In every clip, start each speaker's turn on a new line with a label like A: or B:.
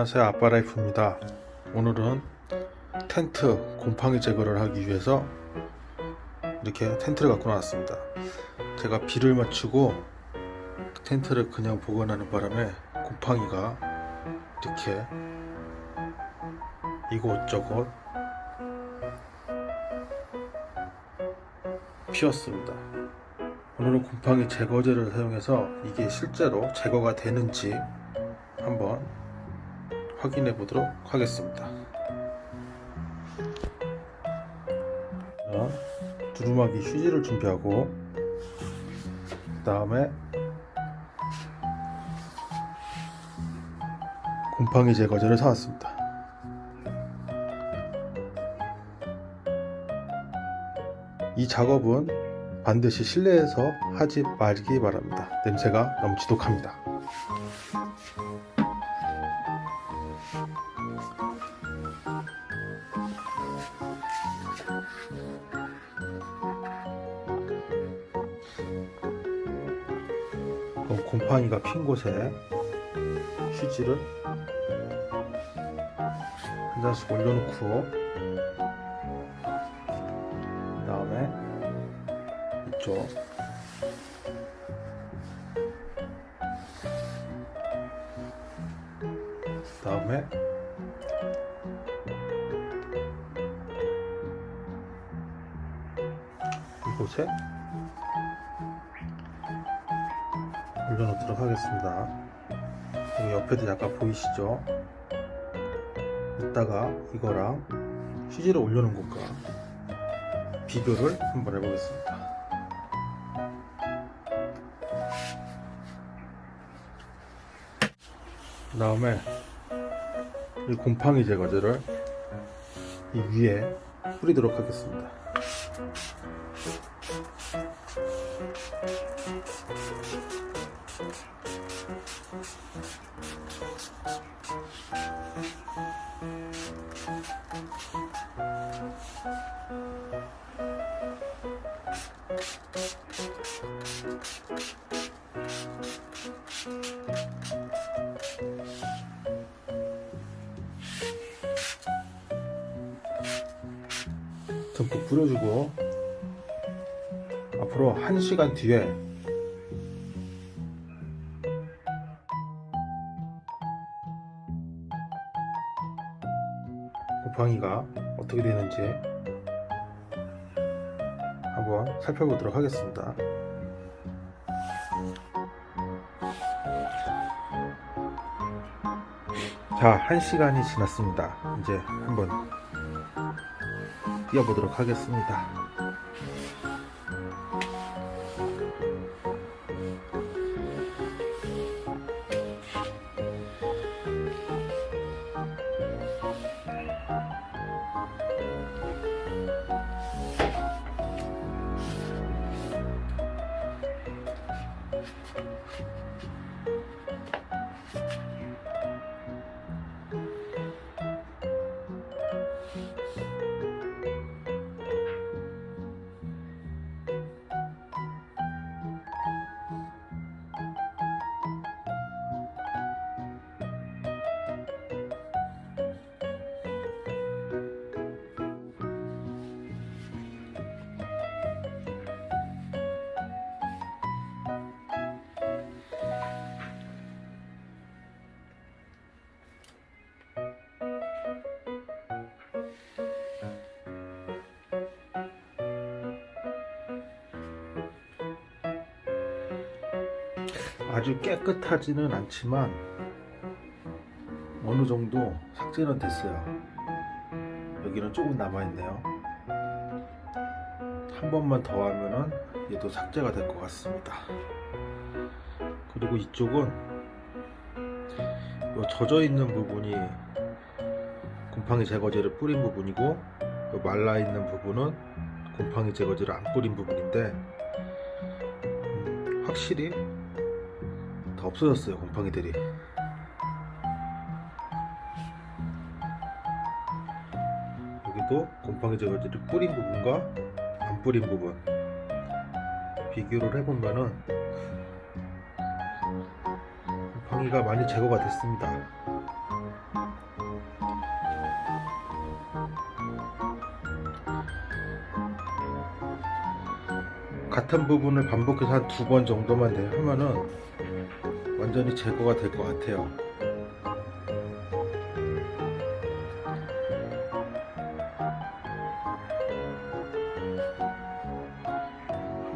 A: 안녕하세요. 아빠라이프입니다. 오늘은 텐트 곰팡이 제거를 하기 위해서 이렇게 텐트를 갖고 나왔습니다. 제가 비를 맞추고 텐트를 그냥 보관하는 바람에 곰팡이가 이렇게 이곳저곳 피었습니다. 오늘은 곰팡이 제거제를 사용해서 이게 실제로 제거가 되는지 한번 확인해 보도록 하겠습니다. 자, 두루마기 휴지를 준비하고 그 다음에 곰팡이 제거제를 사왔습니다. 이 작업은 반드시 실내에서 하지 말기 바랍니다. 냄새가 너무 지독합니다. 곰팡이가 핀 곳에 휴지를 한 잔씩 올려놓고 그 다음에 이쪽. 그 다음에 이곳에 올려놓도록 하겠습니다. 여기 옆에도 약간 보이시죠? 이따가 이거랑 휴지를 올려놓은 것과 비교를 한번 해보겠습니다. 그 다음에 이 곰팡이 제거제를 이 위에 뿌리도록 하겠습니다. 듬뿍 뿌려주고 앞으로 1시간 뒤에 곰팡이가 어떻게 되는지 한번 살펴보도록 하겠습니다. 자, 1시간이 지났습니다. 이제 한번 뛰어보도록 하겠습니다. 아주 깨끗하지는 않지만 어느 정도 삭제는 됐어요. 여기는 조금 남아있네요. 한 번만 더 하면은 얘도 삭제가 될 것 같습니다. 그리고 이쪽은 요 젖어 있는 부분이 곰팡이 제거제를 뿌린 부분이고 요 말라 있는 부분은 곰팡이 제거제를 안 뿌린 부분인데 음, 확실히 다 없어졌어요 곰팡이들이. 여기도 곰팡이 제가 이제 뿌린 부분과 안 뿌린 부분 비교를 해보면은 곰팡이가 많이 제거가 됐습니다. 같은 부분을 반복해서 한 두 번 정도만 하면은 완전히 제거가 될 것 같아요.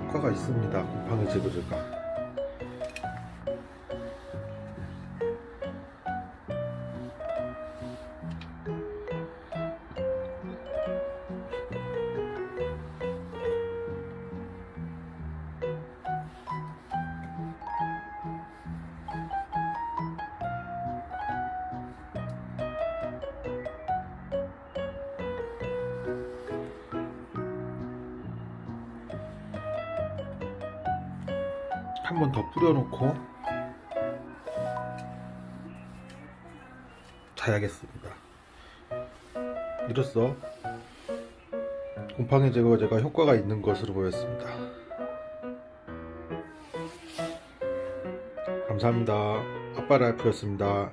A: 효과가 있습니다. 곰팡이 제거 제가. 한 번 더 뿌려놓고 자야겠습니다. 이로써 곰팡이 제거제가 효과가 있는 것으로 보였습니다. 감사합니다. 아빠 라이프였습니다.